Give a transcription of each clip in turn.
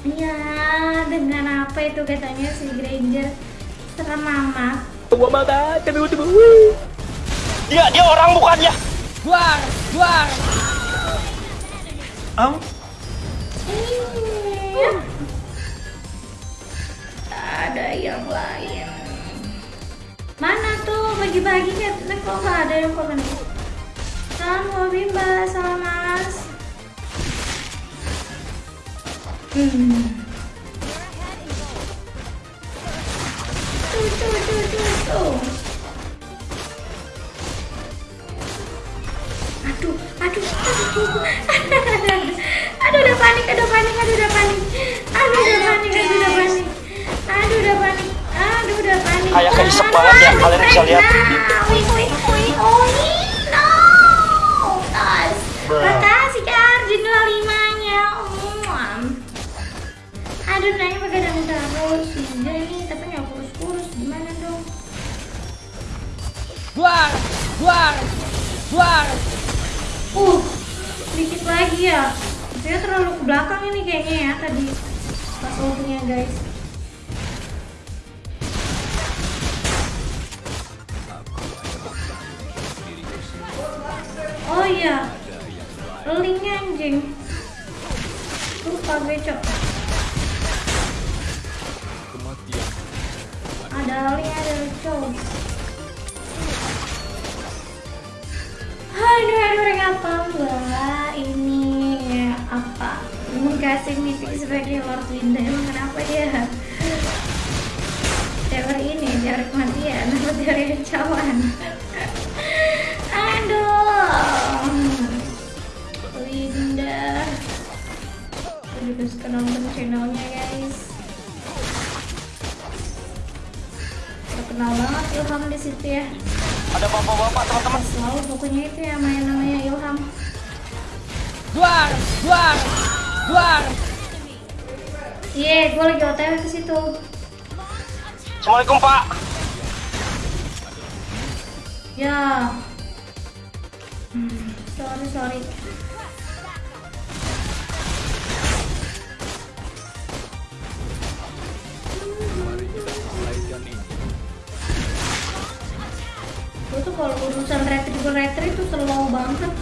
Ya, dengan apa itu katanya si Granger serem amat. Gua banget, tapi udah Dia dia orang bukan ya? Buar, buar. Am? Iya. Ada yang lain. Mana tuh bagi-bagi kan? Kok nggak ada yang komen? Salam Wabimba, salam Mas. Hmm. Aduh, aduh, aduh. ya. Buar. Uh, dikit lagi ya. Saya terlalu ke belakang ini kayaknya ya tadi pas ultinya guys. Oh iya, linknya anjing. Lupa gue cok. Ada link ada cok. Aduh, aduh, ring apa mbak? Ini apa? Mengkasih meeting sebagai Lord Winda Emang kenapa dia? Teori ini, teori kematian Atau teori kecawan? Aduh Winda suka nonton channelnya guys Terkenal banget Ilham di situ ya Ada bapak-bapak teman-teman. selalu pokoknya itu ya main namanya Ilham Buar, buar, buar. iya gue lagi otw ke situ Assalamualaikum Pak. ya hmm, sorry sorry kalau urusan retrieval retrieve tuh slow banget.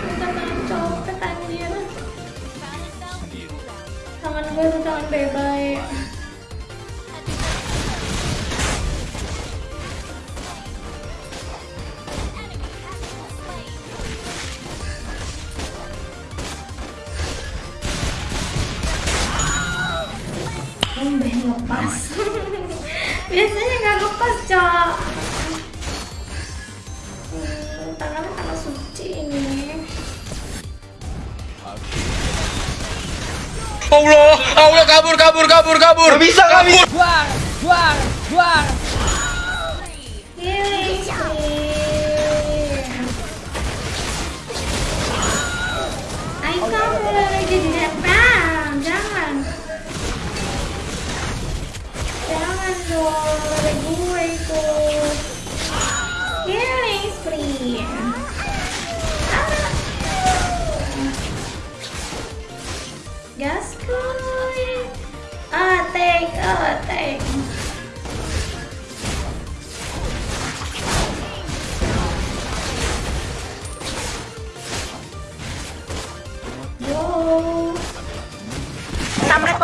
Minta tangan copet anjir. Tangan gue tuh tangan bebay biasanya nggak lepas cok Allah, Allah kabur kabur kabur kabur. Gak bisa gak bisa. Buar, buar, buar.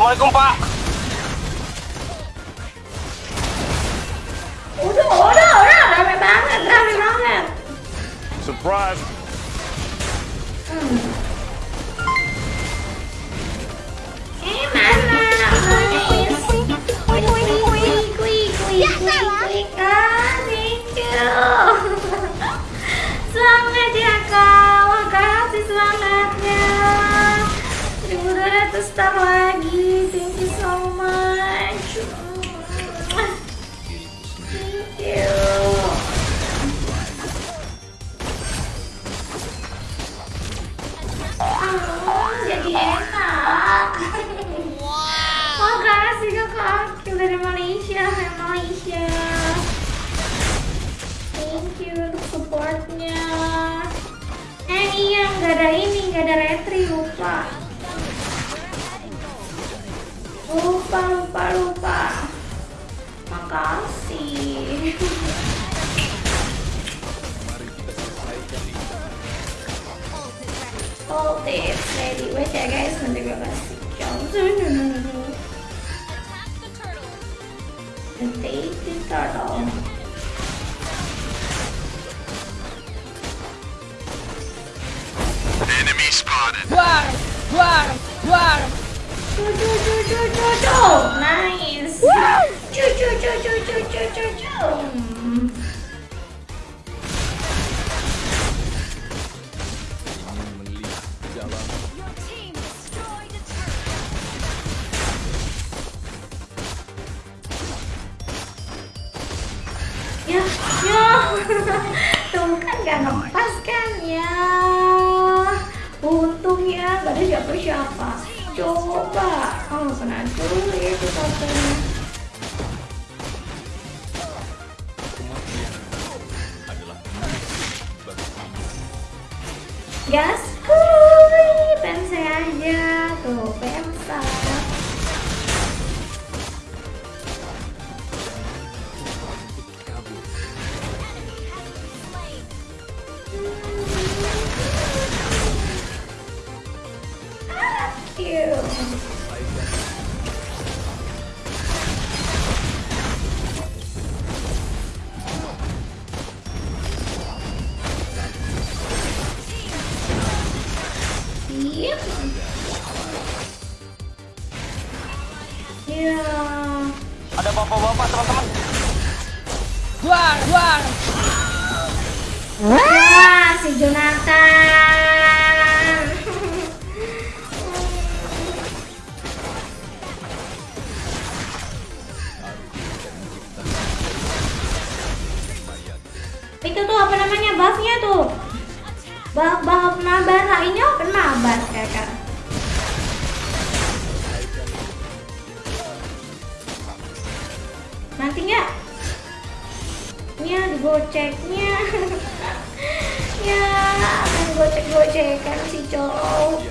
Assalamualaikum Pak. Udah, udah, udah, rame banget, rame banget. Surprise. Hmm. Eh ya, kak, makasih semangatnya 1200 Ah, jadi enak. Makasih kakak Akil dari Malaysia, hai Malaysia. Thank you untuk supportnya. Eh iya, nggak ada ini, nggak ada retri, lupa. Lupa, lupa, lupa. Makasih. all day it's ready. Wait there guys, I'm gonna grab a And take the turtle. Enemy spotted. Wow! Wow! Wow! Go, go, go, go, go, go! Nice! Woo! Choo, choo, choo, choo, choo, choo, choo! Siapa-siapa. Coba. Oh, kena dulu ya itu. Gas kuy, pen saya aja Wah, si Jonathan. Itu tuh apa namanya buffnya tuh? Buff buff Nabara ini apa Nabar kakak? Nanti nggak? nya digoceknya ya main gocek-gocekan si cowok.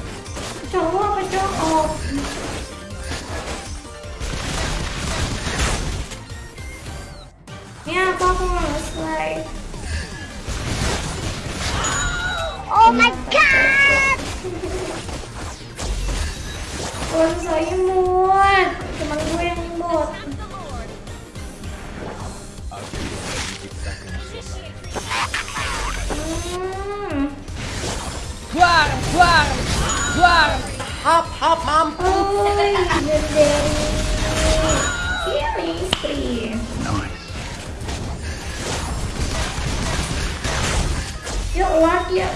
Cowok apa cowok? Ya apa aku mau slide oh my god! Bukan saya imut. Cuma gue yang imut Yuk, keluar dia.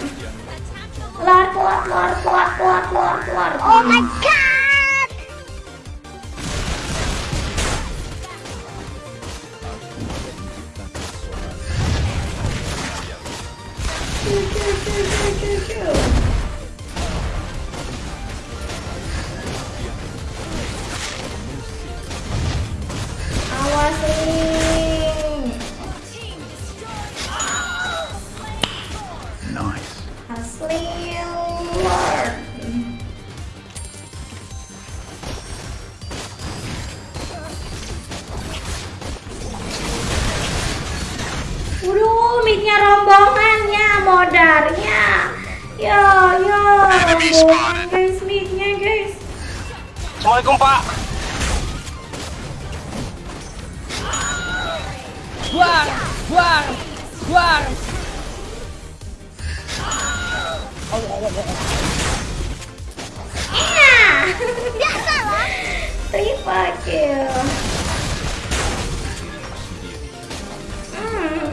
Keluar, keluar, keluar, keluar, keluar, keluar, keluar. Oh my god. Modarnya. Ya, ya, rombongan guys, midnya guys. Assalamualaikum Pak. Duar, duar, duar. Enak. Biasalah. Triple kill.